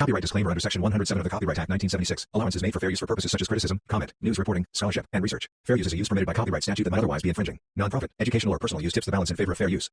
Copyright disclaimer under Section 107 of the Copyright Act 1976. Allowances made for fair use for purposes such as criticism, comment, news reporting, scholarship, and research. Fair use is a use permitted by copyright statute that might otherwise be infringing. Nonprofit, educational, or personal use tips the balance in favor of fair use.